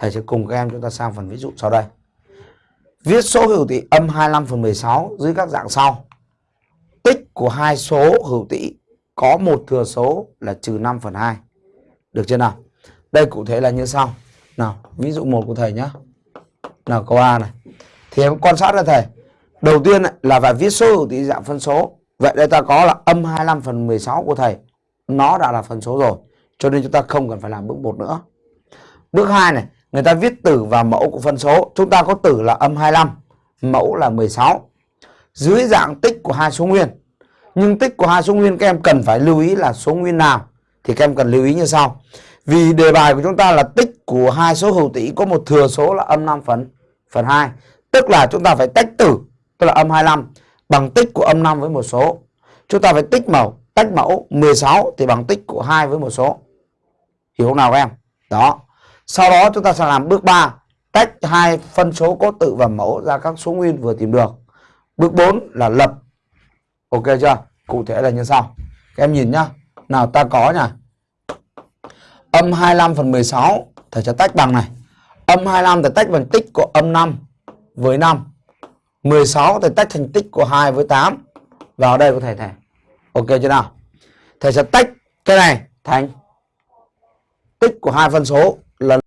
thầy sẽ cùng các em chúng ta sang phần ví dụ sau đây. Viết số hữu tỉ âm 25 phần 16 dưới các dạng sau. Tích của hai số hữu tỉ có một thừa số là trừ 5 phần 2 được chưa nào? Đây cụ thể là như sau. Nào, ví dụ một của thầy nhé nào, câu A này. Thì em quan sát ra thầy. Đầu tiên là phải viết số hữu tỉ dạng phân số. Vậy đây ta có là âm 25 phần 16 của thầy. Nó đã là phân số rồi, cho nên chúng ta không cần phải làm bước một nữa. Bước 2 này người ta viết tử và mẫu của phân số. Chúng ta có tử là âm 25 mẫu là 16 dưới dạng tích của hai số nguyên. Nhưng tích của hai số nguyên các em cần phải lưu ý là số nguyên nào, thì các em cần lưu ý như sau. Vì đề bài của chúng ta là tích của hai số hữu tỉ có một thừa số là âm 5 phần phần 2 tức là chúng ta phải tách tử, tức là âm 25 bằng tích của âm 5 với một số. Chúng ta phải tích mẫu, tách mẫu 16 thì bằng tích của 2 với một số. Hiểu không nào các em? Đó sau đó chúng ta sẽ làm bước 3 tách hai phân số có tự và mẫu ra các số nguyên vừa tìm được. Bước 4 là lập. Ok chưa? Cụ thể là như sau. Các em nhìn nhá. Nào, ta có nhỉ âm 25 phần 16 thầy sẽ tách bằng này. Âm 25 thầy tách bằng tích của âm 5 với 5 16 thầy tách thành tích của 2 với 8 vào đây có thể thầy. Ok chưa nào? Thầy sẽ tách cái này thành tích của hai phân số là